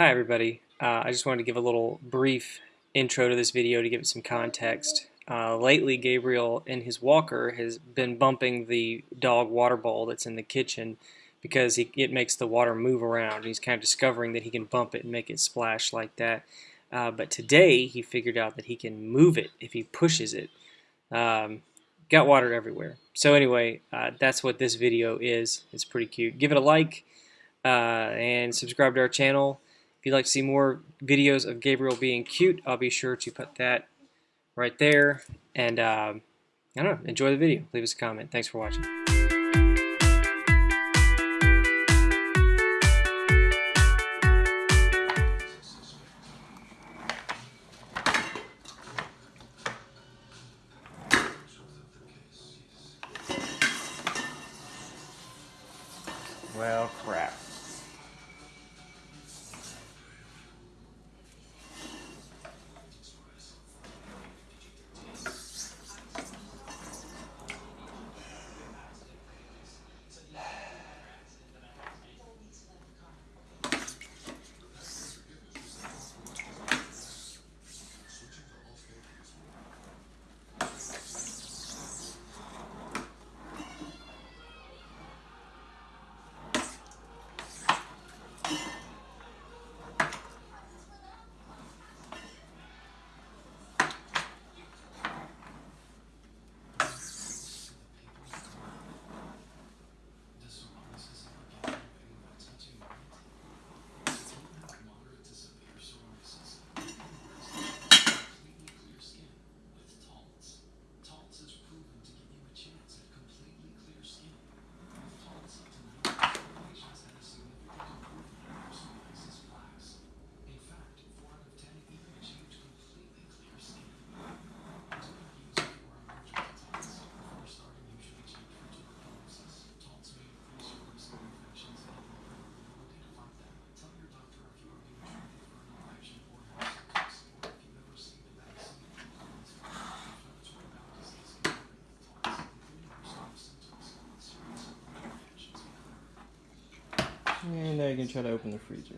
Hi everybody. Uh, I just wanted to give a little brief intro to this video to give it some context. Uh, lately Gabriel in his walker has been bumping the dog water bowl that's in the kitchen because he, it makes the water move around. He's kind of discovering that he can bump it and make it splash like that. Uh, but today he figured out that he can move it if he pushes it. Um, got water everywhere. So anyway, uh, that's what this video is. It's pretty cute. Give it a like uh, and subscribe to our channel. If you'd like to see more videos of Gabriel being cute, I'll be sure to put that right there. And um, I don't know, enjoy the video. Leave us a comment. Thanks for watching. Well, crap. And now you can try to open the freezer.